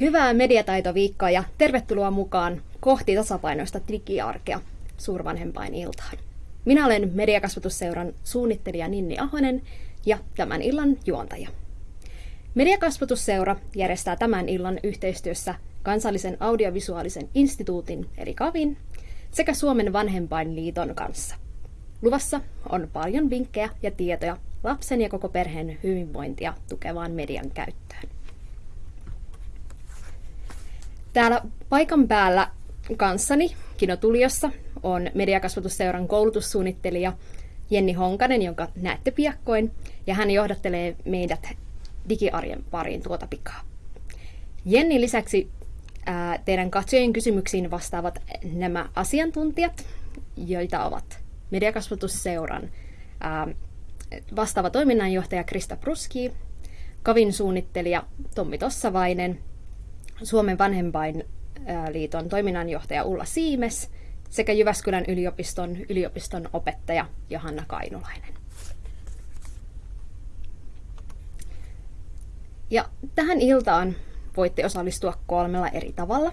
Hyvää mediataitoviikkoa ja tervetuloa mukaan kohti tasapainoista digiarkea suurvanhempain iltaan. Minä olen Mediakasvatusseuran suunnittelija Ninni Ahonen ja tämän illan juontaja. Mediakasvatusseura järjestää tämän illan yhteistyössä kansallisen audiovisuaalisen instituutin eli KAVin sekä Suomen vanhempainliiton kanssa. Luvassa on paljon vinkkejä ja tietoja lapsen ja koko perheen hyvinvointia tukevaan median käyttöön. Täällä paikan päällä kanssani Kinotuliossa on Mediakasvatusseuran koulutussuunnittelija Jenni Honkanen, jonka näette piakkoin, ja hän johdattelee meidät digiarjen pariin tuota pikaa. Jenni lisäksi ää, teidän katsojien kysymyksiin vastaavat nämä asiantuntijat, joita ovat Mediakasvatusseuran ää, vastaava toiminnanjohtaja Krista Pruski, Kavin suunnittelija Tommi Tossavainen, Suomen vanhempainliiton toiminnanjohtaja Ulla Siimes sekä Jyväskylän yliopiston yliopiston opettaja Johanna Kainulainen. Ja tähän iltaan voitte osallistua kolmella eri tavalla.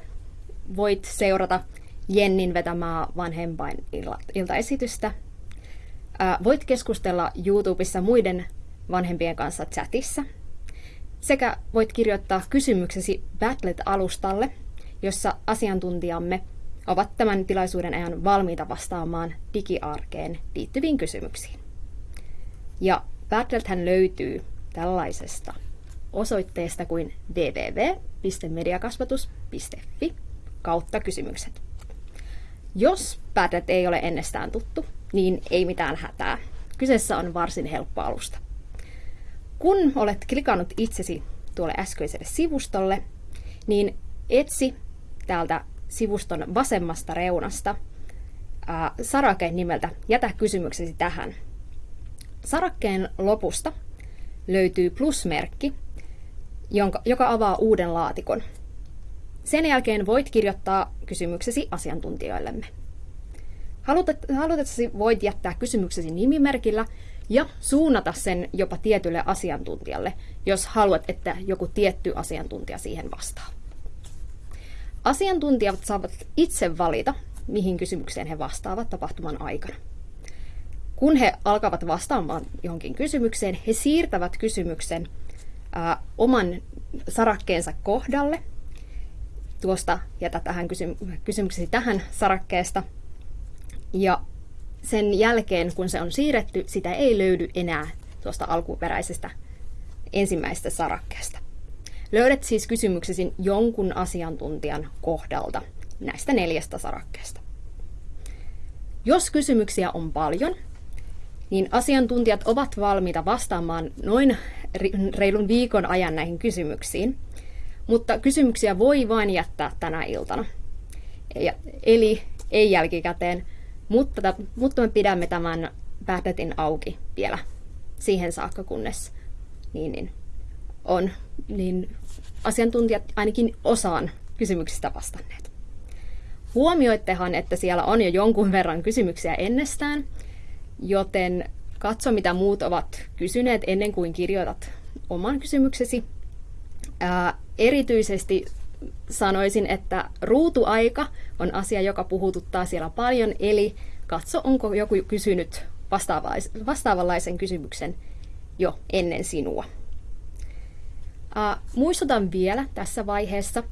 Voit seurata Jennin vetämää vanhempain iltaesitystä. Voit keskustella YouTubessa muiden vanhempien kanssa chatissa. Sekä voit kirjoittaa kysymyksesi Battlet-alustalle, jossa asiantuntijamme ovat tämän tilaisuuden ajan valmiita vastaamaan digiarkeen liittyviin kysymyksiin. Ja Battlethän löytyy tällaisesta osoitteesta kuin www.mediakasvatus.fi kautta kysymykset. Jos Padlet ei ole ennestään tuttu, niin ei mitään hätää. Kyseessä on varsin helppo alusta. Kun olet klikannut itsesi tuolle äskeiselle sivustolle, niin etsi täältä sivuston vasemmasta reunasta ää, sarakeen nimeltä Jätä kysymyksesi tähän. Sarakkeen lopusta löytyy plusmerkki, jonka, joka avaa uuden laatikon. Sen jälkeen voit kirjoittaa kysymyksesi asiantuntijoillemme. Halutessasi voit jättää kysymyksesi nimimerkillä ja suunnata sen jopa tietylle asiantuntijalle, jos haluat, että joku tietty asiantuntija siihen vastaa. Asiantuntijat saavat itse valita, mihin kysymykseen he vastaavat tapahtuman aikana. Kun he alkavat vastaamaan johonkin kysymykseen, he siirtävät kysymyksen ää, oman sarakkeensa kohdalle. Tuosta jätä tähän kysy- kysymyksesi tähän sarakkeesta. Ja sen jälkeen, kun se on siirretty, sitä ei löydy enää tuosta alkuperäisestä ensimmäisestä sarakkeesta. Löydät siis kysymyksesi jonkun asiantuntijan kohdalta näistä neljästä sarakkeesta. Jos kysymyksiä on paljon, niin asiantuntijat ovat valmiita vastaamaan noin reilun viikon ajan näihin kysymyksiin, mutta kysymyksiä voi vain jättää tänä iltana. Eli ei jälkikäteen, mutta, mutta me pidämme tämän päätetin auki vielä siihen saakka, kunnes niin, niin on niin asiantuntijat ainakin osaan kysymyksistä vastanneet. Huomioittehan, että siellä on jo jonkun verran kysymyksiä ennestään, joten katso mitä muut ovat kysyneet ennen kuin kirjoitat oman kysymyksesi. Ää, erityisesti sanoisin, että ruutuaika on asia, joka puhututtaa siellä paljon, eli katso, onko joku kysynyt vastaavanlaisen kysymyksen jo ennen sinua. Muistutan vielä tässä vaiheessa,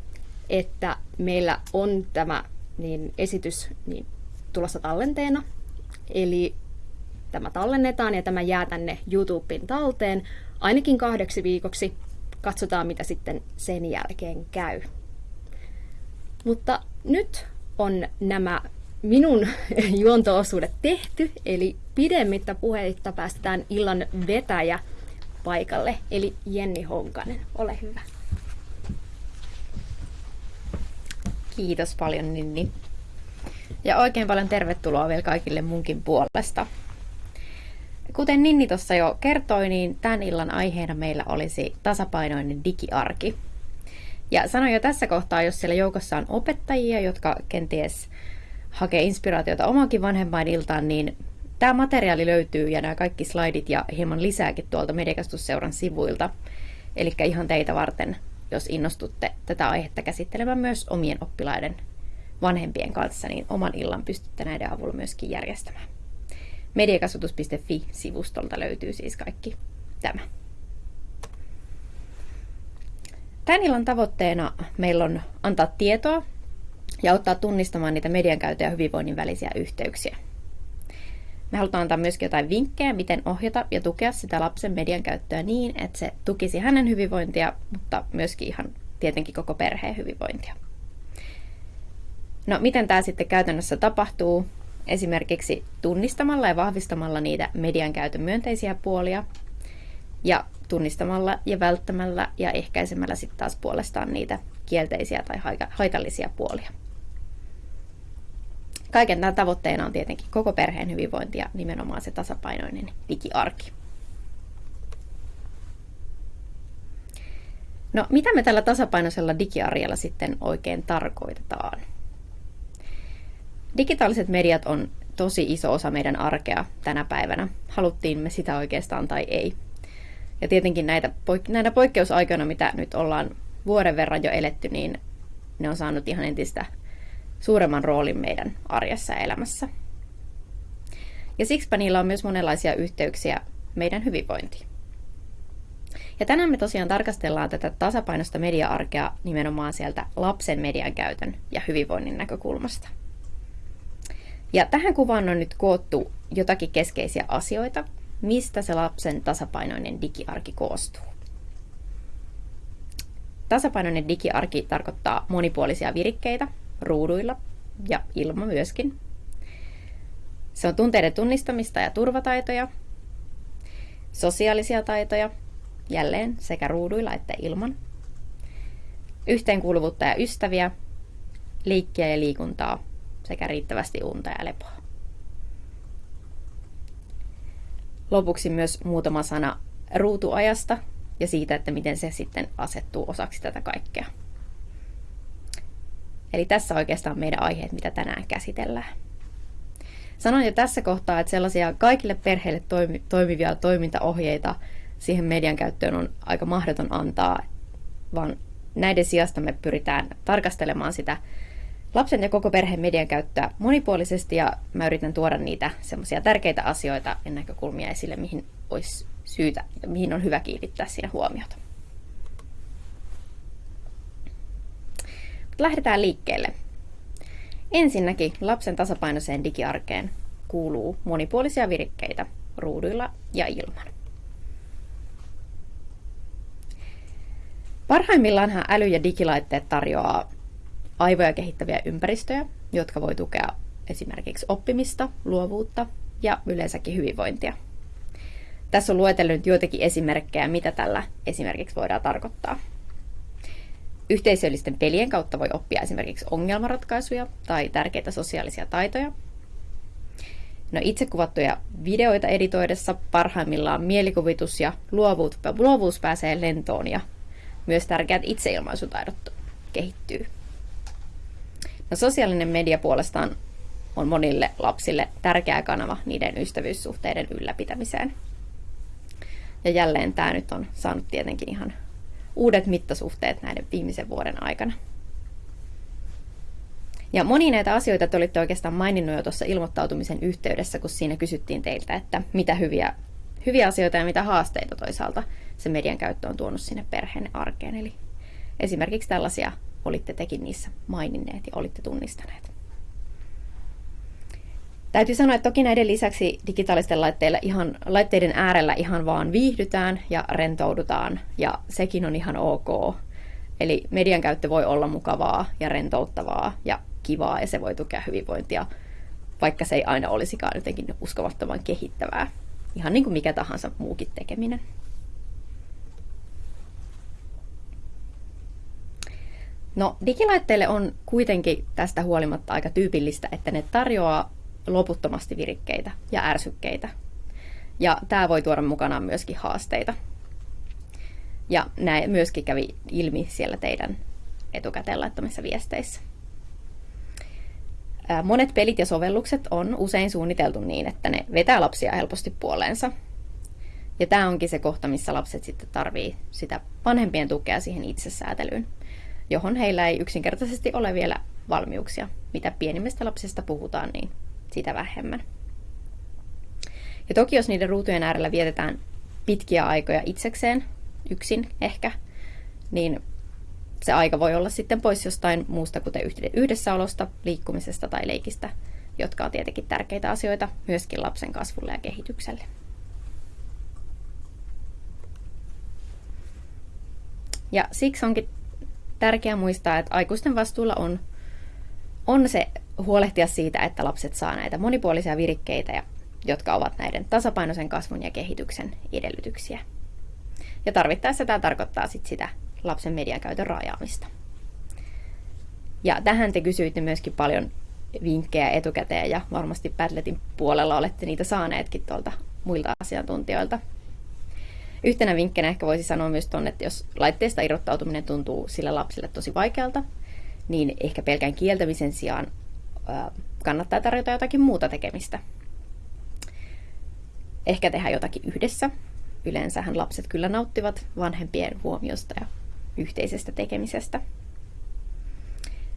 että meillä on tämä niin, esitys niin, tulossa tallenteena. Eli tämä tallennetaan ja tämä jää tänne YouTubeen talteen ainakin kahdeksi viikoksi. Katsotaan, mitä sitten sen jälkeen käy. Mutta nyt on nämä minun juontoosuudet tehty, eli pidemmittä puheitta päästetään illan vetäjä paikalle, eli Jenni Honkanen. Ole hyvä. Kiitos paljon Ninni. Ja oikein paljon tervetuloa vielä kaikille munkin puolesta. Kuten Ninni tuossa jo kertoi, niin tämän illan aiheena meillä olisi tasapainoinen digiarki. Ja sanon jo tässä kohtaa, jos siellä joukossa on opettajia, jotka kenties hakee inspiraatiota omankin vanhempainiltaan, niin Tämä materiaali löytyy ja nämä kaikki slaidit ja hieman lisääkin tuolta Mediakastusseuran sivuilta. Eli ihan teitä varten jos innostutte tätä aihetta käsittelemään myös omien oppilaiden vanhempien kanssa, niin oman illan pystytte näiden avulla myöskin järjestämään. Mediakasvatus.fi-sivustolta löytyy siis kaikki tämä. Tämän illan tavoitteena meillä on antaa tietoa ja auttaa tunnistamaan niitä median käytön ja hyvinvoinnin välisiä yhteyksiä. Me halutaan antaa myöskin jotain vinkkejä, miten ohjata ja tukea sitä lapsen median käyttöä niin, että se tukisi hänen hyvinvointia, mutta myöskin ihan tietenkin koko perheen hyvinvointia. No, miten tämä sitten käytännössä tapahtuu? Esimerkiksi tunnistamalla ja vahvistamalla niitä median käytön myönteisiä puolia ja tunnistamalla ja välttämällä ja ehkäisemällä sitten taas puolestaan niitä kielteisiä tai haitallisia puolia. Kaiken tämän tavoitteena on tietenkin koko perheen hyvinvointi ja nimenomaan se tasapainoinen digiarki. No, mitä me tällä tasapainoisella digiarjella sitten oikein tarkoitetaan? Digitaaliset mediat on tosi iso osa meidän arkea tänä päivänä, haluttiin me sitä oikeastaan tai ei. Ja tietenkin näitä, näinä poikkeusaikoina, mitä nyt ollaan vuoden verran jo eletty, niin ne on saanut ihan entistä suuremman roolin meidän arjessa ja elämässä. Ja siksipä niillä on myös monenlaisia yhteyksiä meidän hyvinvointiin. Ja tänään me tosiaan tarkastellaan tätä tasapainosta media-arkea nimenomaan sieltä lapsen median käytön ja hyvinvoinnin näkökulmasta. Ja tähän kuvaan on nyt koottu jotakin keskeisiä asioita, mistä se lapsen tasapainoinen digiarki koostuu. Tasapainoinen digiarki tarkoittaa monipuolisia virikkeitä, ruuduilla ja ilma myöskin. Se on tunteiden tunnistamista ja turvataitoja, sosiaalisia taitoja, jälleen sekä ruuduilla että ilman, yhteenkuuluvuutta ja ystäviä, liikkiä ja liikuntaa sekä riittävästi unta ja lepoa. Lopuksi myös muutama sana ruutuajasta ja siitä, että miten se sitten asettuu osaksi tätä kaikkea. Eli tässä oikeastaan meidän aiheet, mitä tänään käsitellään. Sanoin jo tässä kohtaa, että sellaisia kaikille perheille toimi, toimivia toimintaohjeita siihen median käyttöön on aika mahdoton antaa, vaan näiden sijasta me pyritään tarkastelemaan sitä lapsen ja koko perheen median käyttöä monipuolisesti ja mä yritän tuoda niitä semmoisia tärkeitä asioita ja näkökulmia esille, mihin olisi syytä ja mihin on hyvä kiinnittää siinä huomiota. Lähdetään liikkeelle. Ensinnäkin lapsen tasapainoiseen digiarkeen kuuluu monipuolisia virikkeitä ruuduilla ja ilman. Parhaimmillaanhan äly- ja digilaitteet tarjoaa aivoja kehittäviä ympäristöjä, jotka voi tukea esimerkiksi oppimista, luovuutta ja yleensäkin hyvinvointia. Tässä on luetellut joitakin esimerkkejä, mitä tällä esimerkiksi voidaan tarkoittaa. Yhteisöllisten pelien kautta voi oppia esimerkiksi ongelmanratkaisuja tai tärkeitä sosiaalisia taitoja. No itse kuvattuja videoita editoidessa parhaimmillaan mielikuvitus ja luovuus, pääsee lentoon ja myös tärkeät itseilmaisutaidot kehittyy. No sosiaalinen media puolestaan on monille lapsille tärkeä kanava niiden ystävyyssuhteiden ylläpitämiseen. Ja jälleen tämä nyt on saanut tietenkin ihan uudet mittasuhteet näiden viimeisen vuoden aikana. Ja moni näitä asioita te olitte oikeastaan maininnut jo tuossa ilmoittautumisen yhteydessä, kun siinä kysyttiin teiltä, että mitä hyviä, hyviä asioita ja mitä haasteita toisaalta se median käyttö on tuonut sinne perheen arkeen. Eli esimerkiksi tällaisia olitte tekin niissä maininneet ja olitte tunnistaneet. Täytyy sanoa, että toki näiden lisäksi digitaalisten laitteilla ihan, laitteiden äärellä ihan vaan viihdytään ja rentoudutaan, ja sekin on ihan ok. Eli median käyttö voi olla mukavaa ja rentouttavaa ja kivaa, ja se voi tukea hyvinvointia, vaikka se ei aina olisikaan jotenkin uskomattoman kehittävää. Ihan niin kuin mikä tahansa muukin tekeminen. No, digilaitteille on kuitenkin tästä huolimatta aika tyypillistä, että ne tarjoaa loputtomasti virikkeitä ja ärsykkeitä. Ja tämä voi tuoda mukanaan myöskin haasteita. Ja näin myöskin kävi ilmi siellä teidän etukäteen laittamissa viesteissä. Monet pelit ja sovellukset on usein suunniteltu niin, että ne vetää lapsia helposti puoleensa. Ja tämä onkin se kohta, missä lapset sitten tarvii sitä vanhempien tukea siihen itsesäätelyyn, johon heillä ei yksinkertaisesti ole vielä valmiuksia. Mitä pienimmistä lapsista puhutaan, niin sitä vähemmän. Ja toki jos niiden ruutujen äärellä vietetään pitkiä aikoja itsekseen, yksin ehkä, niin se aika voi olla sitten pois jostain muusta, kuten yhdessäolosta, liikkumisesta tai leikistä, jotka on tietenkin tärkeitä asioita myöskin lapsen kasvulle ja kehitykselle. Ja siksi onkin tärkeää muistaa, että aikuisten vastuulla on, on se huolehtia siitä, että lapset saa näitä monipuolisia virikkeitä, ja, jotka ovat näiden tasapainoisen kasvun ja kehityksen edellytyksiä. Ja tarvittaessa tämä tarkoittaa sit sitä lapsen mediakäytön rajaamista. Ja tähän te kysyitte myöskin paljon vinkkejä etukäteen ja varmasti Padletin puolella olette niitä saaneetkin tuolta muilta asiantuntijoilta. Yhtenä vinkkinä ehkä voisi sanoa myös tuonne, että jos laitteesta irrottautuminen tuntuu sille lapselle tosi vaikealta, niin ehkä pelkän kieltämisen sijaan kannattaa tarjota jotakin muuta tekemistä. Ehkä tehdä jotakin yhdessä. Yleensähän lapset kyllä nauttivat vanhempien huomiosta ja yhteisestä tekemisestä.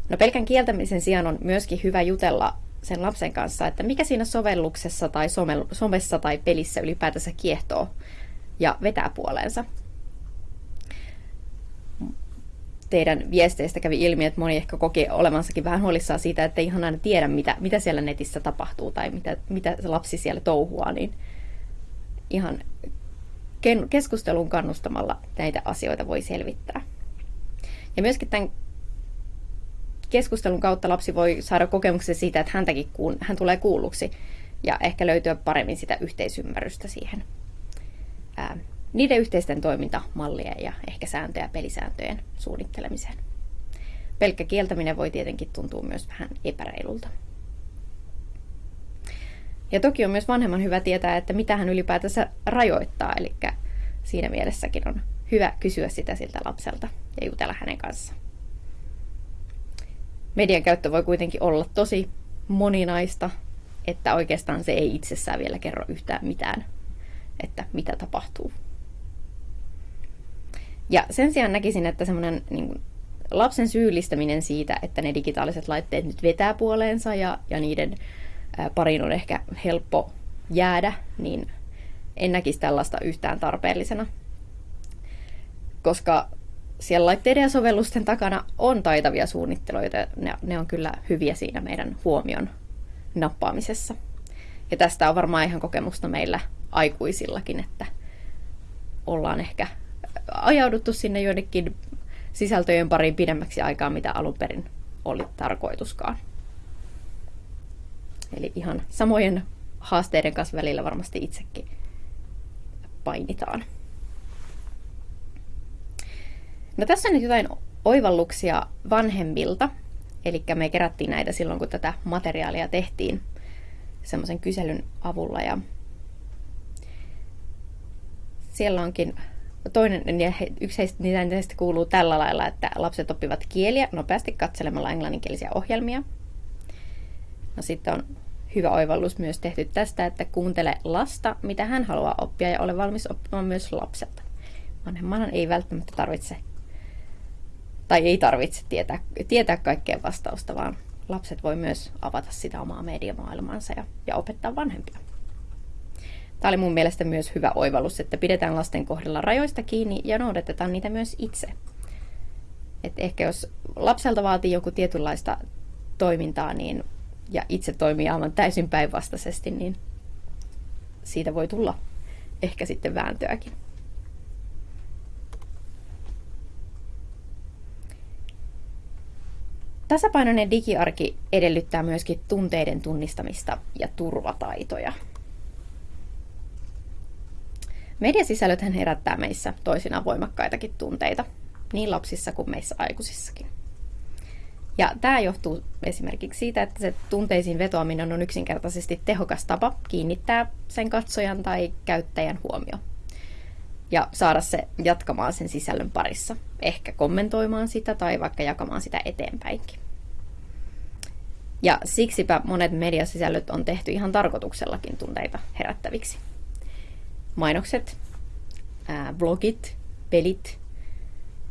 No pelkän kieltämisen sijaan on myöskin hyvä jutella sen lapsen kanssa, että mikä siinä sovelluksessa tai somessa tai pelissä ylipäätänsä kiehtoo ja vetää puoleensa. Teidän viesteistä kävi ilmi, että moni ehkä koki olevansakin vähän huolissaan siitä, että ei ihan aina tiedä, mitä, mitä siellä netissä tapahtuu tai mitä, mitä se lapsi siellä touhuaa, niin ihan keskustelun kannustamalla näitä asioita voi selvittää. Ja myöskin tämän keskustelun kautta lapsi voi saada kokemuksen siitä, että häntäkin kuun, hän tulee kuulluksi ja ehkä löytyä paremmin sitä yhteisymmärrystä siihen ää, niiden yhteisten toimintamallien ja ehkä sääntöjä pelisääntöjen suunnittelemiseen. Pelkkä kieltäminen voi tietenkin tuntua myös vähän epäreilulta. Ja toki on myös vanhemman hyvä tietää, että mitä hän ylipäätänsä rajoittaa, eli siinä mielessäkin on hyvä kysyä sitä siltä lapselta ja jutella hänen kanssaan. Median käyttö voi kuitenkin olla tosi moninaista, että oikeastaan se ei itsessään vielä kerro yhtään mitään, että mitä tapahtuu. Ja sen sijaan näkisin, että semmoinen niin lapsen syyllistäminen siitä, että ne digitaaliset laitteet nyt vetää puoleensa ja, ja niiden pariin on ehkä helppo jäädä, niin en näkisi tällaista yhtään tarpeellisena. Koska siellä laitteiden ja sovellusten takana on taitavia suunnittelijoita. Ne, ne on kyllä hyviä siinä meidän huomion nappaamisessa. Ja tästä on varmaan ihan kokemusta meillä aikuisillakin, että ollaan ehkä ajauduttu sinne joidenkin sisältöjen pariin pidemmäksi aikaa, mitä alun perin oli tarkoituskaan. Eli ihan samojen haasteiden kanssa välillä varmasti itsekin painitaan. No tässä on nyt jotain oivalluksia vanhemmilta. Eli me kerättiin näitä silloin, kun tätä materiaalia tehtiin semmoisen kyselyn avulla. Ja siellä onkin toinen, ja yksi heistä niistä kuuluu tällä lailla, että lapset oppivat kieliä nopeasti katselemalla englanninkielisiä ohjelmia. No sitten on hyvä oivallus myös tehty tästä, että kuuntele lasta, mitä hän haluaa oppia ja ole valmis oppimaan myös lapselta. Vanhemman ei välttämättä tarvitse tai ei tarvitse tietää, tietää kaikkea vastausta, vaan lapset voi myös avata sitä omaa mediamaailmaansa ja, ja opettaa vanhempia. Tämä oli mun mielestä myös hyvä oivallus, että pidetään lasten kohdalla rajoista kiinni ja noudatetaan niitä myös itse. Et ehkä jos lapselta vaatii joku tietynlaista toimintaa niin, ja itse toimii aivan täysin päinvastaisesti, niin siitä voi tulla ehkä sitten vääntöäkin. Tasapainoinen digiarki edellyttää myöskin tunteiden tunnistamista ja turvataitoja. Mediasisällöthän herättää meissä toisinaan voimakkaitakin tunteita, niin lapsissa kuin meissä aikuisissakin. Ja tämä johtuu esimerkiksi siitä, että se tunteisiin vetoaminen on yksinkertaisesti tehokas tapa kiinnittää sen katsojan tai käyttäjän huomio. Ja saada se jatkamaan sen sisällön parissa. Ehkä kommentoimaan sitä tai vaikka jakamaan sitä eteenpäinkin. Ja siksipä monet mediasisällöt on tehty ihan tarkoituksellakin tunteita herättäviksi. Mainokset ää, vlogit, pelit,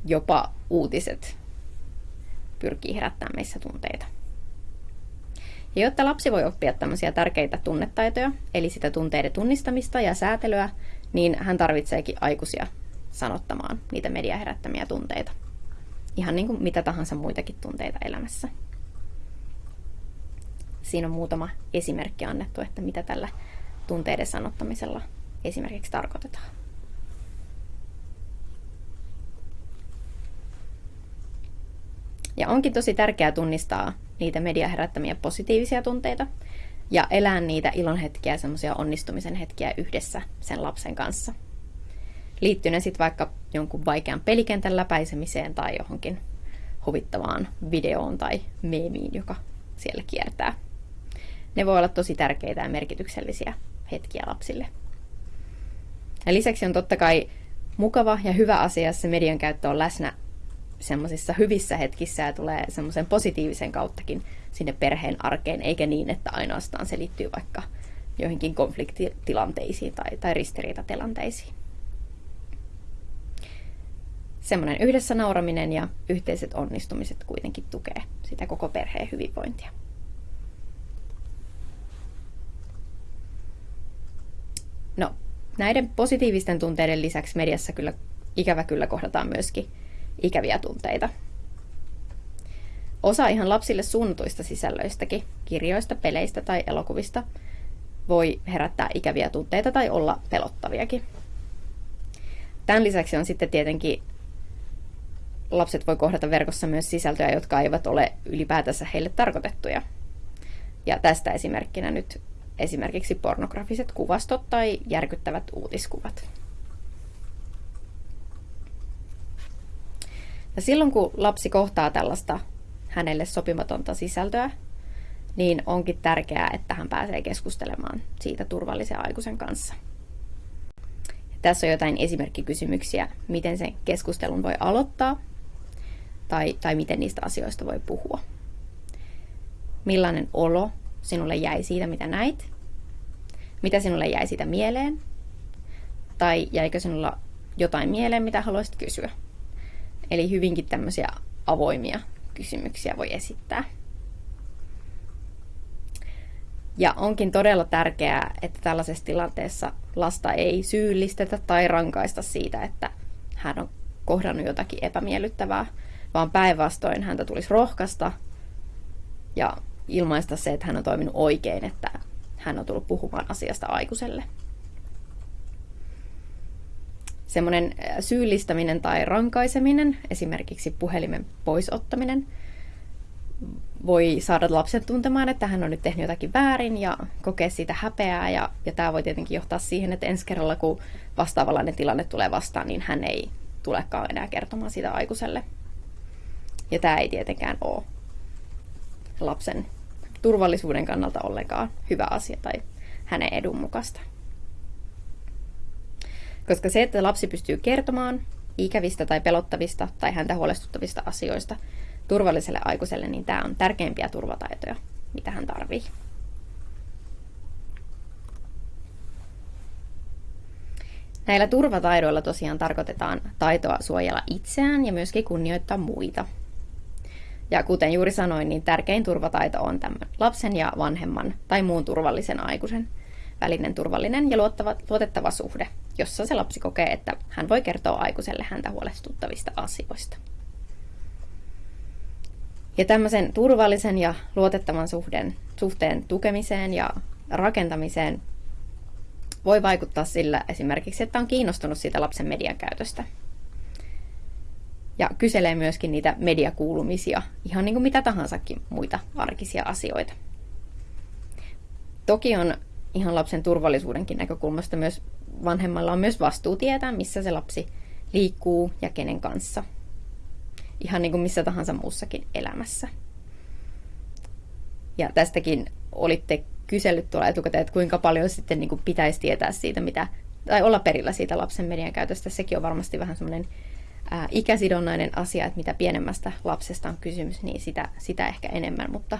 jopa uutiset pyrkii herättämään meissä tunteita. Ja jotta lapsi voi oppia tämmöisiä tärkeitä tunnetaitoja, eli sitä tunteiden tunnistamista ja säätelyä, niin hän tarvitseekin aikuisia sanottamaan niitä media herättämiä tunteita. Ihan niin kuin mitä tahansa muitakin tunteita elämässä. Siinä on muutama esimerkki annettu, että mitä tällä tunteiden sanottamisella esimerkiksi tarkoitetaan. Ja onkin tosi tärkeää tunnistaa niitä media herättämiä positiivisia tunteita ja elää niitä ilonhetkiä, semmoisia onnistumisen hetkiä yhdessä sen lapsen kanssa. Liittyy ne sitten vaikka jonkun vaikean pelikentän läpäisemiseen tai johonkin huvittavaan videoon tai meemiin, joka siellä kiertää. Ne voi olla tosi tärkeitä ja merkityksellisiä hetkiä lapsille. Ja lisäksi on totta kai mukava ja hyvä asia, että se median käyttö on läsnä semmoisissa hyvissä hetkissä ja tulee semmoisen positiivisen kauttakin sinne perheen arkeen, eikä niin, että ainoastaan se liittyy vaikka joihinkin konfliktitilanteisiin tai, tai ristiriitatilanteisiin. Semmoinen yhdessä nauraminen ja yhteiset onnistumiset kuitenkin tukee sitä koko perheen hyvinvointia. No, näiden positiivisten tunteiden lisäksi mediassa kyllä ikävä kyllä kohdataan myöskin ikäviä tunteita. Osa ihan lapsille suunnatuista sisällöistäkin, kirjoista, peleistä tai elokuvista, voi herättää ikäviä tunteita tai olla pelottaviakin. Tämän lisäksi on sitten tietenkin lapset voi kohdata verkossa myös sisältöjä, jotka eivät ole ylipäätänsä heille tarkoitettuja. Ja tästä esimerkkinä nyt esimerkiksi pornografiset kuvastot tai järkyttävät uutiskuvat. Ja silloin kun lapsi kohtaa tällaista hänelle sopimatonta sisältöä, niin onkin tärkeää, että hän pääsee keskustelemaan siitä turvallisen aikuisen kanssa. Ja tässä on jotain esimerkkikysymyksiä, miten sen keskustelun voi aloittaa tai, tai miten niistä asioista voi puhua. Millainen olo sinulle jäi siitä, mitä näit? Mitä sinulle jäi siitä mieleen? Tai jäikö sinulla jotain mieleen, mitä haluaisit kysyä? Eli hyvinkin tämmöisiä avoimia kysymyksiä voi esittää. Ja onkin todella tärkeää, että tällaisessa tilanteessa lasta ei syyllistetä tai rankaista siitä, että hän on kohdannut jotakin epämiellyttävää, vaan päinvastoin häntä tulisi rohkaista ja ilmaista se, että hän on toiminut oikein, että hän on tullut puhumaan asiasta aikuiselle semmoinen syyllistäminen tai rankaiseminen, esimerkiksi puhelimen poisottaminen, voi saada lapsen tuntemaan, että hän on nyt tehnyt jotakin väärin ja kokea siitä häpeää. Ja, ja tämä voi tietenkin johtaa siihen, että ensi kerralla, kun vastaavanlainen tilanne tulee vastaan, niin hän ei tulekaan enää kertomaan sitä aikuiselle. Ja tämä ei tietenkään ole lapsen turvallisuuden kannalta ollenkaan hyvä asia tai hänen edun mukaista. Koska se, että lapsi pystyy kertomaan ikävistä tai pelottavista tai häntä huolestuttavista asioista turvalliselle aikuiselle, niin tämä on tärkeimpiä turvataitoja, mitä hän tarvii. Näillä turvataidoilla tosiaan tarkoitetaan taitoa suojella itseään ja myöskin kunnioittaa muita. Ja kuten juuri sanoin, niin tärkein turvataito on tämän lapsen ja vanhemman tai muun turvallisen aikuisen välinen turvallinen ja luottava, luotettava suhde, jossa se lapsi kokee, että hän voi kertoa aikuiselle häntä huolestuttavista asioista. Ja tämmöisen turvallisen ja luotettavan suhteen, suhteen tukemiseen ja rakentamiseen voi vaikuttaa sillä esimerkiksi, että on kiinnostunut siitä lapsen median käytöstä. Ja kyselee myöskin niitä mediakuulumisia, ihan niin kuin mitä tahansakin muita arkisia asioita. Toki on ihan lapsen turvallisuudenkin näkökulmasta myös vanhemmalla on myös vastuu tietää, missä se lapsi liikkuu ja kenen kanssa. Ihan niin kuin missä tahansa muussakin elämässä. Ja tästäkin olitte kysellyt tuolla etukäteen, että kuinka paljon sitten niin kuin pitäisi tietää siitä, mitä, tai olla perillä siitä lapsen median käytöstä. Sekin on varmasti vähän semmoinen ää, ikäsidonnainen asia, että mitä pienemmästä lapsesta on kysymys, niin sitä, sitä ehkä enemmän, mutta,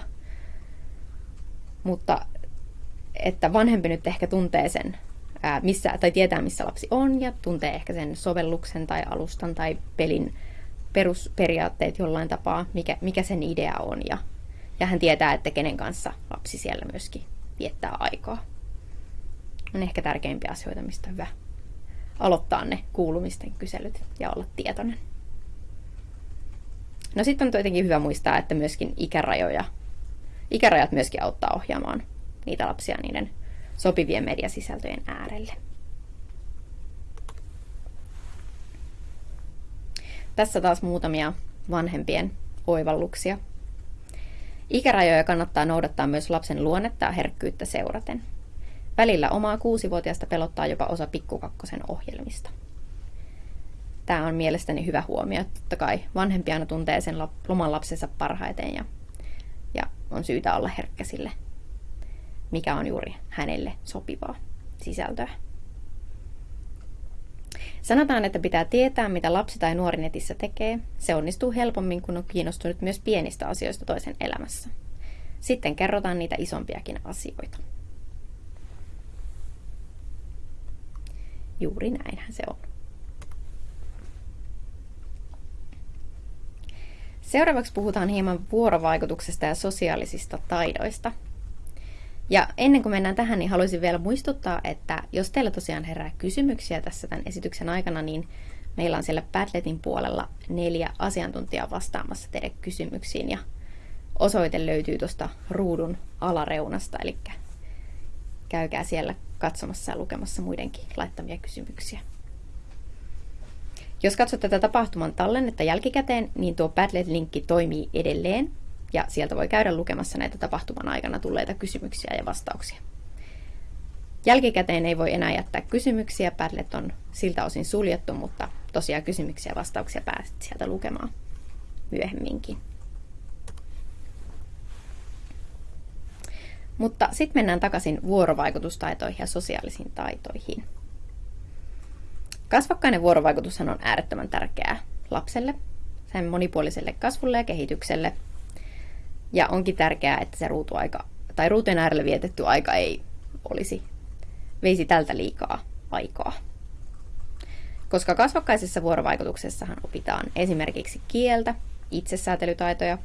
mutta että vanhempi nyt ehkä tuntee sen ää, missä, tai tietää, missä lapsi on ja tuntee ehkä sen sovelluksen tai alustan tai pelin perusperiaatteet jollain tapaa, mikä, mikä sen idea on ja, ja hän tietää, että kenen kanssa lapsi siellä myöskin viettää aikaa. On ehkä tärkeimpiä asioita, mistä hyvä aloittaa ne kuulumisten kyselyt ja olla tietoinen. No sitten on tietenkin hyvä muistaa, että myöskin ikärajoja, ikärajat myöskin auttaa ohjaamaan niitä lapsia niiden sopivien mediasisältöjen äärelle. Tässä taas muutamia vanhempien oivalluksia. Ikärajoja kannattaa noudattaa myös lapsen luonnetta ja herkkyyttä seuraten. Välillä omaa kuusivuotiaasta pelottaa jopa osa pikkukakkosen ohjelmista. Tämä on mielestäni hyvä huomio. Totta kai vanhempi aina tuntee sen loman lapsensa parhaiten ja, ja on syytä olla herkkä sille, mikä on juuri hänelle sopivaa sisältöä. Sanotaan, että pitää tietää, mitä lapsi tai nuori netissä tekee. Se onnistuu helpommin, kun on kiinnostunut myös pienistä asioista toisen elämässä. Sitten kerrotaan niitä isompiakin asioita. Juuri näinhän se on. Seuraavaksi puhutaan hieman vuorovaikutuksesta ja sosiaalisista taidoista. Ja ennen kuin mennään tähän, niin haluaisin vielä muistuttaa, että jos teillä tosiaan herää kysymyksiä tässä tämän esityksen aikana, niin meillä on siellä Padletin puolella neljä asiantuntijaa vastaamassa teidän kysymyksiin ja osoite löytyy tuosta ruudun alareunasta, eli käykää siellä katsomassa ja lukemassa muidenkin laittamia kysymyksiä. Jos katsot tätä tapahtuman tallennetta jälkikäteen, niin tuo Padlet-linkki toimii edelleen, ja sieltä voi käydä lukemassa näitä tapahtuman aikana tulleita kysymyksiä ja vastauksia. Jälkikäteen ei voi enää jättää kysymyksiä, Padlet on siltä osin suljettu, mutta tosiaan kysymyksiä ja vastauksia pääset sieltä lukemaan myöhemminkin. Mutta sitten mennään takaisin vuorovaikutustaitoihin ja sosiaalisiin taitoihin. Kasvokkainen vuorovaikutushan on äärettömän tärkeää lapselle, sen monipuoliselle kasvulle ja kehitykselle. Ja onkin tärkeää, että se ruutuaika tai ruutujen äärellä vietetty aika ei olisi, veisi tältä liikaa aikaa. Koska kasvokkaisessa vuorovaikutuksessahan opitaan esimerkiksi kieltä, itsesäätelytaitoja,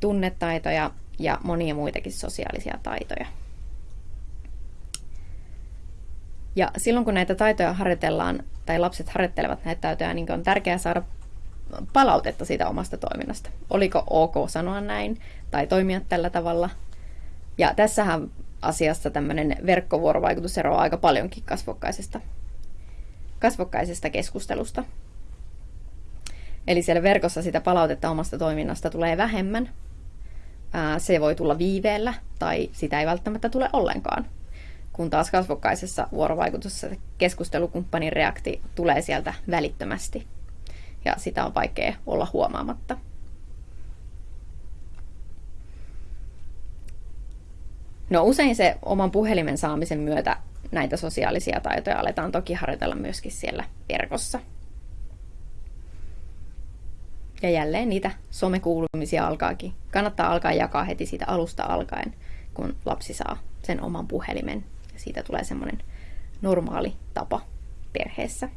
tunnetaitoja ja monia muitakin sosiaalisia taitoja. Ja silloin kun näitä taitoja harjoitellaan, tai lapset harjoittelevat näitä taitoja, niin on tärkeää saada palautetta siitä omasta toiminnasta. Oliko ok sanoa näin tai toimia tällä tavalla. Ja tässähän asiassa tämmöinen verkkovuorovaikutus eroaa aika paljonkin kasvokkaisesta, kasvokkaisesta keskustelusta. Eli siellä verkossa sitä palautetta omasta toiminnasta tulee vähemmän. Se voi tulla viiveellä tai sitä ei välttämättä tule ollenkaan kun taas kasvokkaisessa vuorovaikutuksessa keskustelukumppanin reakti tulee sieltä välittömästi. Ja sitä on vaikea olla huomaamatta. No usein se oman puhelimen saamisen myötä näitä sosiaalisia taitoja aletaan toki harjoitella myöskin siellä verkossa. Ja jälleen niitä somekuulumisia alkaakin. Kannattaa alkaa jakaa heti siitä alusta alkaen, kun lapsi saa sen oman puhelimen siitä tulee semmoinen normaali tapa perheessä.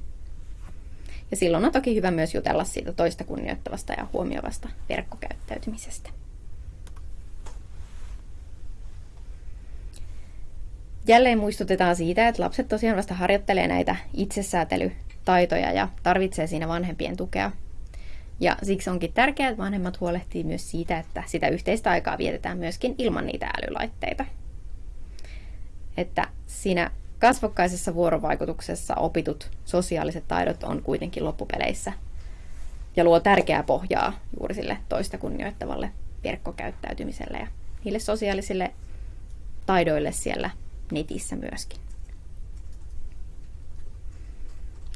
Ja silloin on toki hyvä myös jutella siitä toista kunnioittavasta ja huomioivasta verkkokäyttäytymisestä. Jälleen muistutetaan siitä, että lapset tosiaan vasta harjoittelee näitä itsesäätelytaitoja ja tarvitsee siinä vanhempien tukea. Ja siksi onkin tärkeää, että vanhemmat huolehtii myös siitä, että sitä yhteistä aikaa vietetään myöskin ilman niitä älylaitteita että siinä kasvokkaisessa vuorovaikutuksessa opitut sosiaaliset taidot on kuitenkin loppupeleissä ja luo tärkeää pohjaa juuri sille toista kunnioittavalle verkkokäyttäytymiselle ja niille sosiaalisille taidoille siellä netissä myöskin.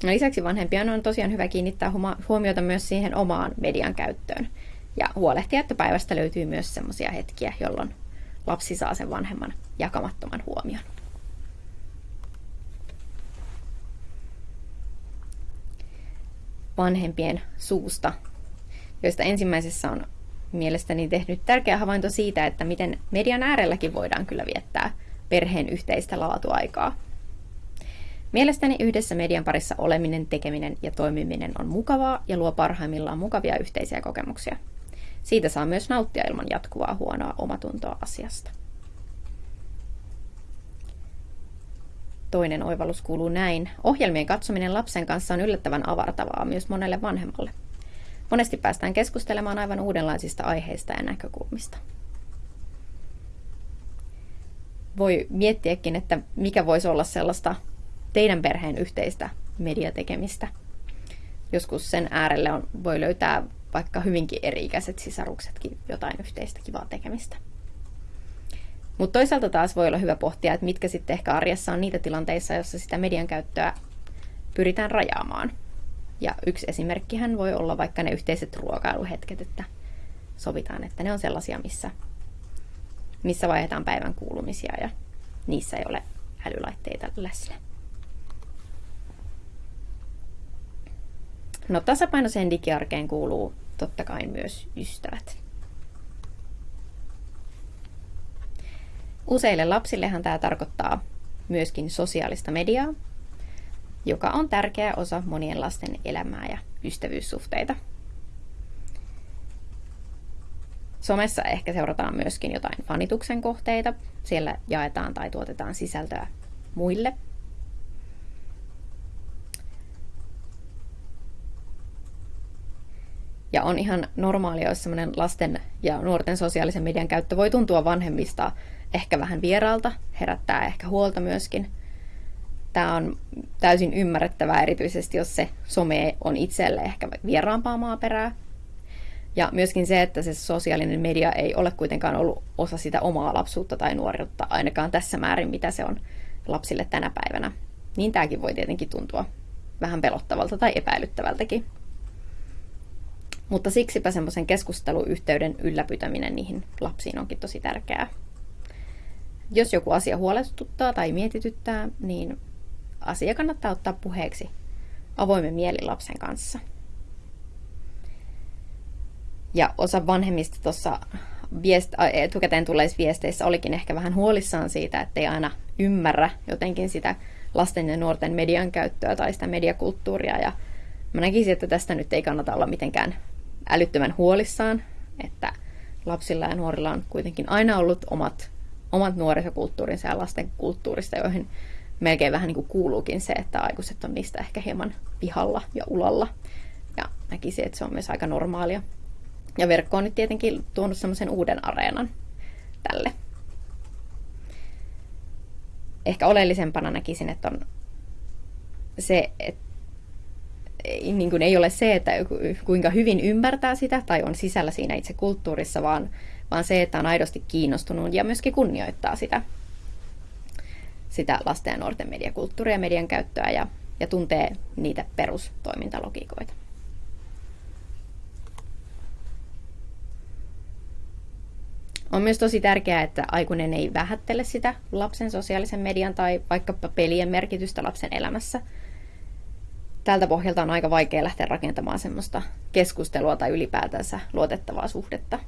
No lisäksi vanhempien on tosiaan hyvä kiinnittää huomiota myös siihen omaan median käyttöön ja huolehtia, että päivästä löytyy myös sellaisia hetkiä, jolloin lapsi saa sen vanhemman jakamattoman huomion. vanhempien suusta, joista ensimmäisessä on mielestäni tehnyt tärkeä havainto siitä, että miten median äärelläkin voidaan kyllä viettää perheen yhteistä laatuaikaa. Mielestäni yhdessä median parissa oleminen, tekeminen ja toimiminen on mukavaa ja luo parhaimmillaan mukavia yhteisiä kokemuksia. Siitä saa myös nauttia ilman jatkuvaa huonoa omatuntoa asiasta. Toinen oivallus kuuluu näin. Ohjelmien katsominen lapsen kanssa on yllättävän avartavaa myös monelle vanhemmalle. Monesti päästään keskustelemaan aivan uudenlaisista aiheista ja näkökulmista. Voi miettiäkin, että mikä voisi olla sellaista teidän perheen yhteistä mediatekemistä. Joskus sen äärelle on, voi löytää vaikka hyvinkin eri-ikäiset sisaruksetkin jotain yhteistä kivaa tekemistä. Mutta toisaalta taas voi olla hyvä pohtia, että mitkä sitten ehkä arjessa on niitä tilanteissa, joissa sitä median käyttöä pyritään rajaamaan. Ja yksi esimerkkihän voi olla vaikka ne yhteiset ruokailuhetket, että sovitaan, että ne on sellaisia, missä, missä vaihdetaan päivän kuulumisia ja niissä ei ole älylaitteita läsnä. No tasapainoiseen digiarkeen kuuluu totta kai myös ystävät. Useille lapsillehan tämä tarkoittaa myöskin sosiaalista mediaa, joka on tärkeä osa monien lasten elämää ja ystävyyssuhteita. Somessa ehkä seurataan myöskin jotain fanituksen kohteita. Siellä jaetaan tai tuotetaan sisältöä muille. Ja on ihan normaalia, jos semmoinen lasten ja nuorten sosiaalisen median käyttö voi tuntua vanhemmista ehkä vähän vieraalta, herättää ehkä huolta myöskin. Tämä on täysin ymmärrettävää, erityisesti jos se some on itselle ehkä vieraampaa maaperää. Ja myöskin se, että se sosiaalinen media ei ole kuitenkaan ollut osa sitä omaa lapsuutta tai nuoruutta, ainakaan tässä määrin, mitä se on lapsille tänä päivänä. Niin tämäkin voi tietenkin tuntua vähän pelottavalta tai epäilyttävältäkin. Mutta siksipä semmoisen keskusteluyhteyden ylläpitäminen niihin lapsiin onkin tosi tärkeää. Jos joku asia huolestuttaa tai mietityttää, niin asia kannattaa ottaa puheeksi avoimen mielin lapsen kanssa. Ja osa vanhemmista tuossa viest- etukäteen tulleissa viesteissä olikin ehkä vähän huolissaan siitä, että ei aina ymmärrä jotenkin sitä lasten ja nuorten median käyttöä tai sitä mediakulttuuria. Ja mä näkisin, että tästä nyt ei kannata olla mitenkään älyttömän huolissaan, että lapsilla ja nuorilla on kuitenkin aina ollut omat, omat nuorisokulttuurinsa ja lasten kulttuurista, joihin melkein vähän niin kuin kuuluukin se, että aikuiset on niistä ehkä hieman pihalla ja ulalla. Ja näkisin, että se on myös aika normaalia. Ja verkko on nyt tietenkin tuonut semmoisen uuden areenan tälle. Ehkä oleellisempana näkisin, että on se, että niin kuin ei ole se, että kuinka hyvin ymmärtää sitä tai on sisällä siinä itse kulttuurissa, vaan, vaan se, että on aidosti kiinnostunut ja myöskin kunnioittaa sitä, sitä lasten ja nuorten mediakulttuuria ja median käyttöä ja, ja tuntee niitä perustoimintalogiikoita. On myös tosi tärkeää, että aikuinen ei vähättele sitä lapsen sosiaalisen median tai vaikkapa pelien merkitystä lapsen elämässä – tältä pohjalta on aika vaikea lähteä rakentamaan semmoista keskustelua tai ylipäätänsä luotettavaa suhdetta.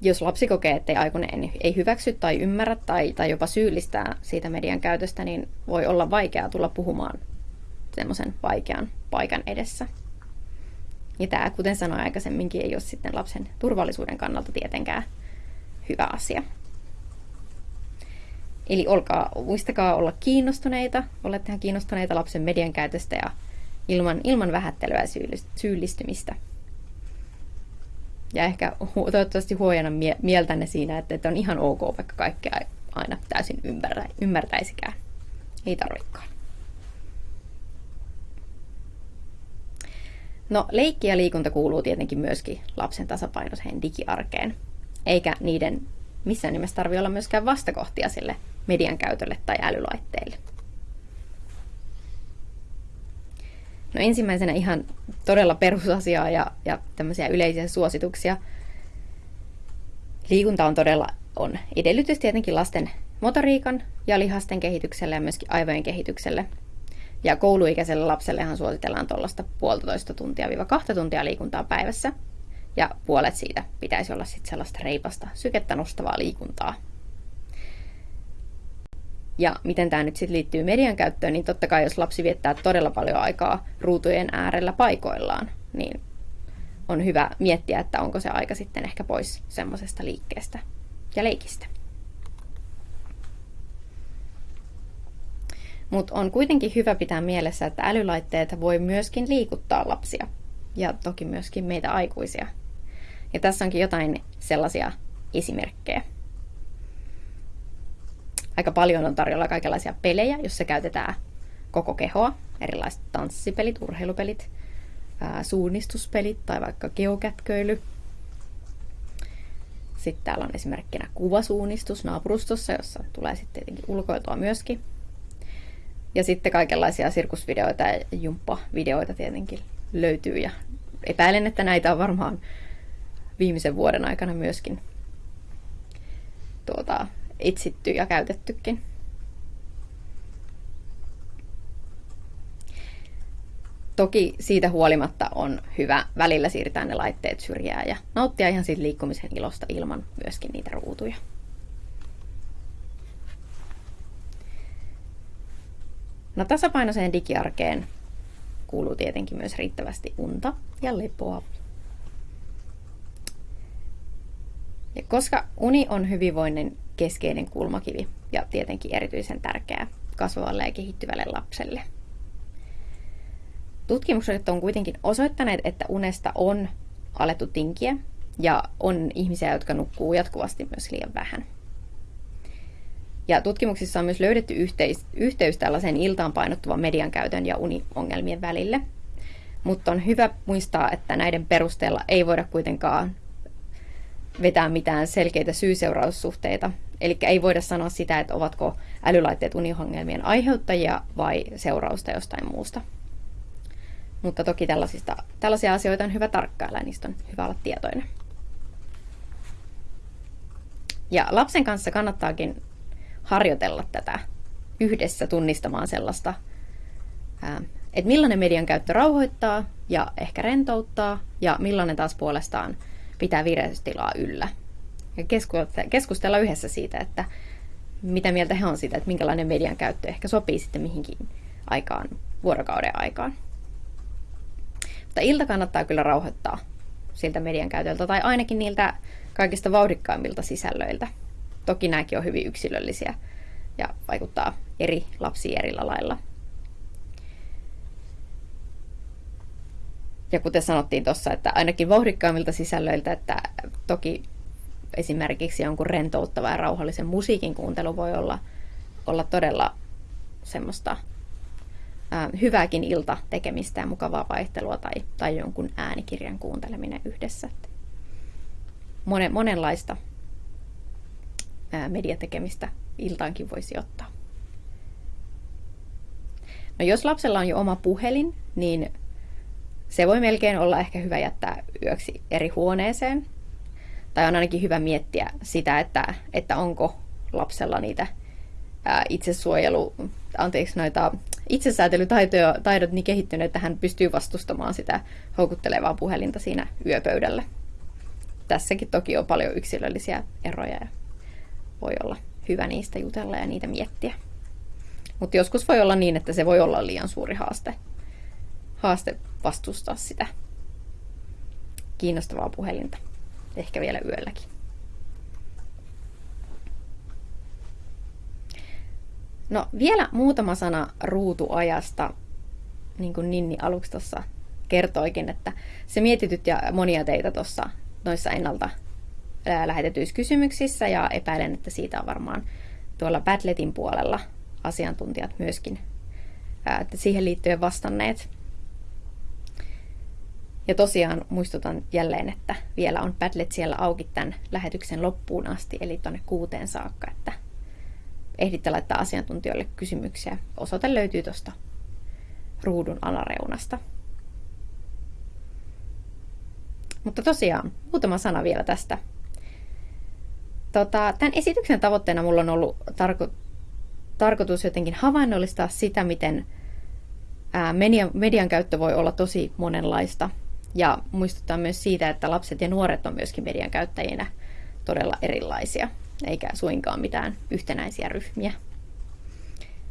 Jos lapsi kokee, että aikuinen ei hyväksy tai ymmärrä tai, tai jopa syyllistää siitä median käytöstä, niin voi olla vaikeaa tulla puhumaan semmoisen vaikean paikan edessä. Ja tämä, kuten sanoin aikaisemminkin, ei ole sitten lapsen turvallisuuden kannalta tietenkään hyvä asia. Eli olkaa, muistakaa olla kiinnostuneita, olettehan kiinnostuneita lapsen median käytöstä ja ilman, ilman vähättelyä ja syyllistymistä. Ja ehkä toivottavasti huojana mie- mieltänne siinä, että, että on ihan ok, vaikka kaikkea aina täysin ymmärrä, ymmärtäisikään. Ei tarvikaan. No, leikki ja liikunta kuuluu tietenkin myöskin lapsen tasapainoiseen digiarkeen, eikä niiden missään nimessä tarvitse olla myöskään vastakohtia sille median käytölle tai älylaitteille. No ensimmäisenä ihan todella perusasiaa ja, ja tämmöisiä yleisiä suosituksia. Liikunta on todella on edellytys tietenkin lasten motoriikan ja lihasten kehitykselle ja myöskin aivojen kehitykselle. Ja kouluikäiselle lapsellehan suositellaan tuollaista puolitoista tuntia viiva kahta tuntia liikuntaa päivässä. Ja puolet siitä pitäisi olla sitten sellaista reipasta, sykettä nostavaa liikuntaa Ja miten tämä nyt sitten liittyy median käyttöön, niin totta kai jos lapsi viettää todella paljon aikaa ruutujen äärellä paikoillaan, niin on hyvä miettiä, että onko se aika sitten ehkä pois semmoisesta liikkeestä ja leikistä. Mutta on kuitenkin hyvä pitää mielessä, että älylaitteet voi myöskin liikuttaa lapsia ja toki myöskin meitä aikuisia. Ja tässä onkin jotain sellaisia esimerkkejä. Aika paljon on tarjolla kaikenlaisia pelejä, joissa käytetään koko kehoa, erilaiset tanssipelit, urheilupelit, suunnistuspelit tai vaikka geokätköily. Sitten täällä on esimerkkinä kuvasuunnistus naapurustossa, jossa tulee sitten tietenkin ulkoiltua myöskin. Ja sitten kaikenlaisia sirkusvideoita ja jumppavideoita tietenkin löytyy ja epäilen, että näitä on varmaan viimeisen vuoden aikana myöskin tuota, etsitty ja käytettykin. Toki siitä huolimatta on hyvä välillä siirtää ne laitteet syrjään ja nauttia ihan siitä liikkumisen ilosta ilman myöskin niitä ruutuja. No tasapainoiseen digiarkeen kuuluu tietenkin myös riittävästi unta ja lepoa. Ja koska uni on hyvinvoinnin keskeinen kulmakivi ja tietenkin erityisen tärkeää kasvavalle ja kehittyvälle lapselle. Tutkimukset on kuitenkin osoittaneet, että unesta on alettu tinkiä ja on ihmisiä, jotka nukkuu jatkuvasti myös liian vähän. Ja tutkimuksissa on myös löydetty yhteis, yhteys tällaisen iltaan painottuvan median käytön ja uniongelmien välille. Mutta on hyvä muistaa, että näiden perusteella ei voida kuitenkaan vetää mitään selkeitä syy-seuraussuhteita. Eli ei voida sanoa sitä, että ovatko älylaitteet uniongelmien aiheuttajia vai seurausta jostain muusta. Mutta toki tällaisista, tällaisia asioita on hyvä tarkkailla ja niistä on hyvä olla tietoinen. Ja lapsen kanssa kannattaakin harjoitella tätä yhdessä tunnistamaan sellaista, että millainen median käyttö rauhoittaa ja ehkä rentouttaa ja millainen taas puolestaan pitää vireystilaa yllä. Ja keskustella yhdessä siitä, että mitä mieltä he on siitä, että minkälainen median käyttö ehkä sopii sitten mihinkin aikaan, vuorokauden aikaan. Mutta ilta kannattaa kyllä rauhoittaa siltä median käytöltä tai ainakin niiltä kaikista vauhdikkaimmilta sisällöiltä. Toki nämäkin on hyvin yksilöllisiä ja vaikuttaa eri lapsiin eri lailla. Ja kuten sanottiin tuossa, että ainakin vauhdikkaimmilta sisällöiltä, että toki esimerkiksi jonkun rentouttava ja rauhallisen musiikin kuuntelu voi olla, olla todella semmoista ää, hyvääkin ilta tekemistä ja mukavaa vaihtelua tai, tai jonkun äänikirjan kuunteleminen yhdessä. Monen, monenlaista ää, mediatekemistä iltaankin voisi ottaa. No jos lapsella on jo oma puhelin, niin se voi melkein olla ehkä hyvä jättää yöksi eri huoneeseen. Tai on ainakin hyvä miettiä sitä, että, että onko lapsella niitä ää, itsesuojelu, anteeksi, noita itsesäätelytaidot niin kehittyneet, että hän pystyy vastustamaan sitä houkuttelevaa puhelinta siinä yöpöydällä. Tässäkin toki on paljon yksilöllisiä eroja ja voi olla hyvä niistä jutella ja niitä miettiä. Mutta joskus voi olla niin, että se voi olla liian suuri haaste, haaste vastustaa sitä kiinnostavaa puhelinta. Ehkä vielä yölläkin. No vielä muutama sana ruutuajasta, niin kuin Ninni aluksi tuossa kertoikin, että se mietityt ja monia teitä tuossa noissa ennalta lähetetyissä kysymyksissä ja epäilen, että siitä on varmaan tuolla Padletin puolella asiantuntijat myöskin että siihen liittyen vastanneet. Ja tosiaan muistutan jälleen, että vielä on Padlet siellä auki tämän lähetyksen loppuun asti, eli tuonne kuuteen saakka, että ehditte laittaa asiantuntijoille kysymyksiä. Osoite löytyy tuosta ruudun alareunasta. Mutta tosiaan, muutama sana vielä tästä Tota, tämän esityksen tavoitteena mulla on ollut tarko- tarkoitus jotenkin havainnollistaa sitä, miten ää, median, median käyttö voi olla tosi monenlaista. Ja muistuttaa myös siitä, että lapset ja nuoret on myöskin median käyttäjinä todella erilaisia, eikä suinkaan mitään yhtenäisiä ryhmiä.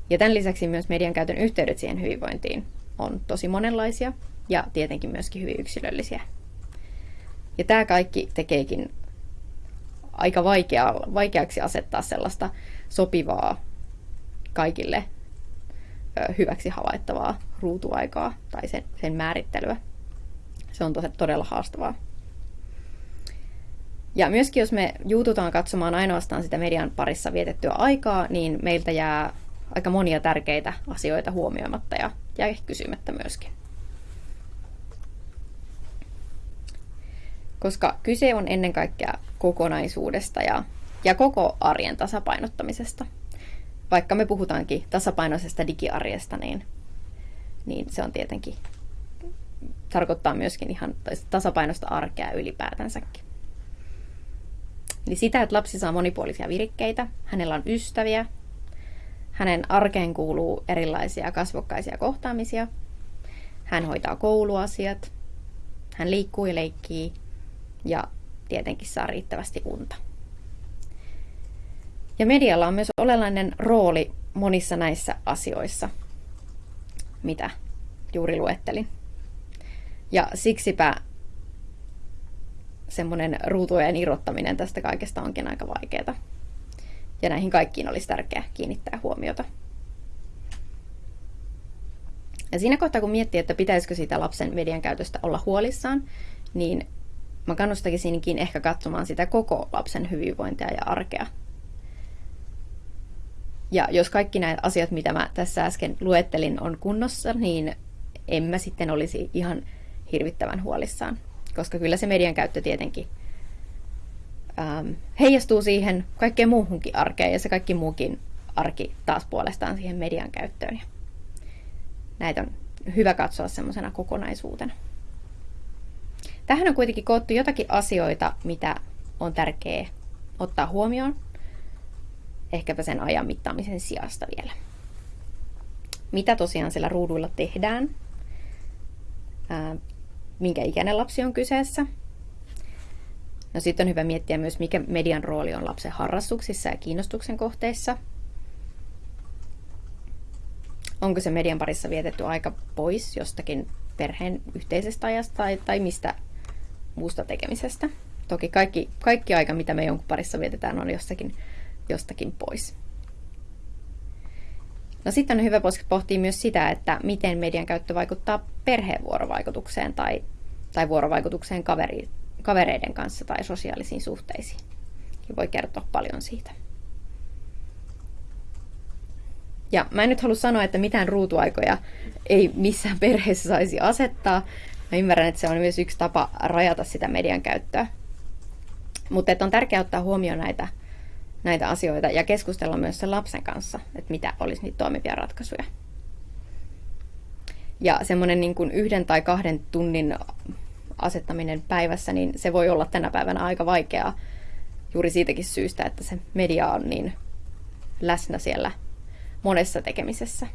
Ja tämän lisäksi myös median käytön yhteydet siihen hyvinvointiin on tosi monenlaisia ja tietenkin myöskin hyvin yksilöllisiä. Ja tämä kaikki tekeekin aika vaikea, vaikeaksi asettaa sellaista sopivaa kaikille hyväksi havaittavaa ruutuaikaa tai sen, sen määrittelyä. Se on todella haastavaa. Ja myöskin jos me juututaan katsomaan ainoastaan sitä median parissa vietettyä aikaa, niin meiltä jää aika monia tärkeitä asioita huomioimatta ja, ja kysymättä myöskin. Koska kyse on ennen kaikkea kokonaisuudesta ja, ja koko arjen tasapainottamisesta. Vaikka me puhutaankin tasapainoisesta digiarjesta, niin, niin se on tietenkin tarkoittaa myöskin ihan tasapainoista arkea ylipäätänsäkin. Eli sitä, että lapsi saa monipuolisia virikkeitä, hänellä on ystäviä, hänen arkeen kuuluu erilaisia kasvokkaisia kohtaamisia, hän hoitaa kouluasiat, hän liikkuu ja leikkii ja tietenkin saa riittävästi unta. Ja medialla on myös olennainen rooli monissa näissä asioissa, mitä juuri luettelin. Ja siksipä semmoinen ruutujen irrottaminen tästä kaikesta onkin aika vaikeaa. Ja näihin kaikkiin olisi tärkeää kiinnittää huomiota. Ja siinä kohtaa, kun miettii, että pitäisikö sitä lapsen median käytöstä olla huolissaan, niin mä kannustakisinkin ehkä katsomaan sitä koko lapsen hyvinvointia ja arkea. Ja jos kaikki nämä asiat, mitä mä tässä äsken luettelin, on kunnossa, niin en mä sitten olisi ihan hirvittävän huolissaan koska kyllä se median käyttö tietenkin ähm, heijastuu siihen kaikkeen muuhunkin arkeen ja se kaikki muukin arki taas puolestaan siihen median käyttöön. Ja näitä on hyvä katsoa semmoisena kokonaisuutena. Tähän on kuitenkin koottu jotakin asioita, mitä on tärkeää ottaa huomioon, ehkäpä sen ajan mittaamisen sijasta vielä. Mitä tosiaan siellä ruuduilla tehdään, minkä ikäinen lapsi on kyseessä. No sitten on hyvä miettiä myös, mikä median rooli on lapsen harrastuksissa ja kiinnostuksen kohteissa. Onko se median parissa vietetty aika pois jostakin perheen yhteisestä ajasta tai, tai mistä muusta tekemisestä. Toki kaikki, kaikki aika, mitä me jonkun parissa vietetään, on jostakin, jostakin pois. No sitten on hyvä pohtia myös sitä, että miten median käyttö vaikuttaa perheen vuorovaikutukseen tai, tai vuorovaikutukseen kaveri, kavereiden kanssa tai sosiaalisiin suhteisiin. Ja voi kertoa paljon siitä. Ja mä en nyt halua sanoa, että mitään ruutuaikoja ei missään perheessä saisi asettaa. Mä ymmärrän, että se on myös yksi tapa rajata sitä median käyttöä. Mutta on tärkeää ottaa huomioon näitä näitä asioita ja keskustella myös sen lapsen kanssa, että mitä olisi niitä toimivia ratkaisuja. Ja semmoinen niin kuin yhden tai kahden tunnin asettaminen päivässä, niin se voi olla tänä päivänä aika vaikeaa juuri siitäkin syystä, että se media on niin läsnä siellä monessa tekemisessä.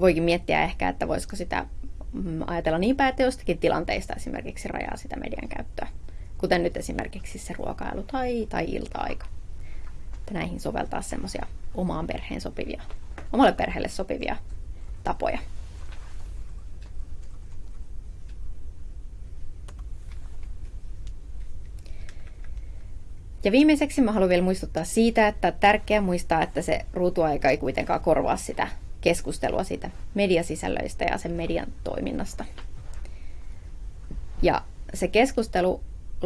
Voikin miettiä ehkä, että voisiko sitä mm, ajatella niin päin, että jostakin tilanteista esimerkiksi rajaa sitä median käyttöä kuten nyt esimerkiksi se ruokailu tai, tai ilta-aika. Että näihin soveltaa semmoisia omaan perheen sopivia, omalle perheelle sopivia tapoja. Ja viimeiseksi mä haluan vielä muistuttaa siitä, että tärkeää muistaa, että se ruutuaika ei kuitenkaan korvaa sitä keskustelua siitä mediasisällöistä ja sen median toiminnasta. Ja se keskustelu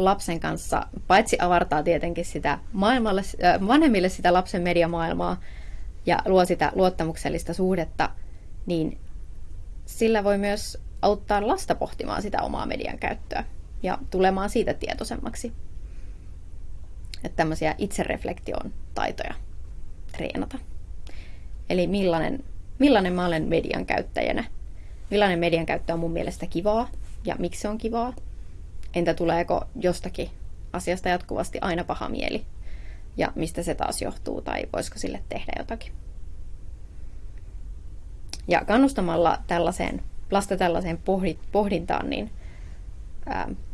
lapsen kanssa, paitsi avartaa tietenkin sitä maailmalle, äh, vanhemmille sitä lapsen mediamaailmaa ja luo sitä luottamuksellista suhdetta, niin sillä voi myös auttaa lasta pohtimaan sitä omaa median käyttöä ja tulemaan siitä tietoisemmaksi. Että tämmöisiä itsereflektion taitoja treenata. Eli millainen, millainen mä olen median käyttäjänä. Millainen median käyttö on mun mielestä kivaa ja miksi se on kivaa Entä tuleeko jostakin asiasta jatkuvasti aina paha mieli? Ja mistä se taas johtuu tai voisiko sille tehdä jotakin? Ja kannustamalla tällaiseen, lasta tällaiseen pohdintaan, niin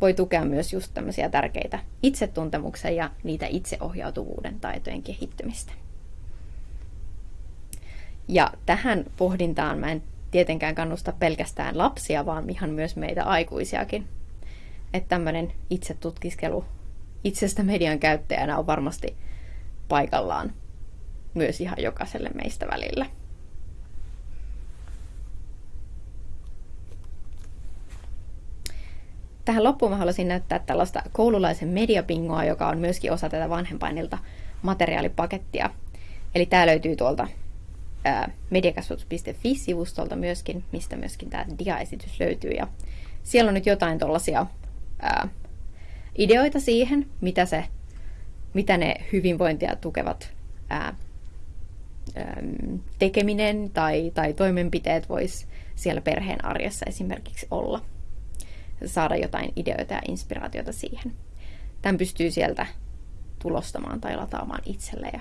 voi tukea myös just tämmöisiä tärkeitä itsetuntemuksen ja niitä itseohjautuvuuden taitojen kehittymistä. Ja tähän pohdintaan mä en tietenkään kannusta pelkästään lapsia, vaan ihan myös meitä aikuisiakin. Että tämmöinen itsetutkiskelu itsestä median käyttäjänä on varmasti paikallaan myös ihan jokaiselle meistä välillä. Tähän loppuun mä haluaisin näyttää tällaista koululaisen mediapingoa, joka on myöskin osa tätä vanhempainilta materiaalipakettia. Eli tämä löytyy tuolta mediakasvatus.fi-sivustolta myöskin, mistä myöskin tämä diaesitys löytyy. Ja siellä on nyt jotain tuollaisia ideoita siihen, mitä, se, mitä ne hyvinvointia tukevat ää, ää, tekeminen tai, tai toimenpiteet vois siellä perheen arjessa esimerkiksi olla. Saada jotain ideoita ja inspiraatiota siihen. Tämän pystyy sieltä tulostamaan tai lataamaan itselle. Ja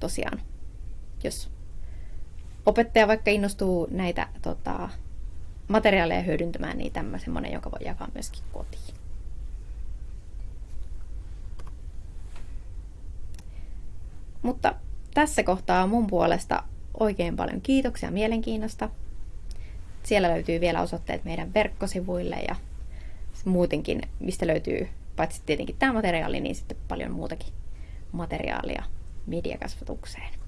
tosiaan, jos opettaja vaikka innostuu näitä tota, materiaaleja hyödyntämään, niin tämä semmoinen, joka voi jakaa myöskin kotiin. Mutta tässä kohtaa mun puolesta oikein paljon kiitoksia mielenkiinnosta. Siellä löytyy vielä osoitteet meidän verkkosivuille ja muutenkin, mistä löytyy paitsi tietenkin tämä materiaali, niin sitten paljon muutakin materiaalia mediakasvatukseen.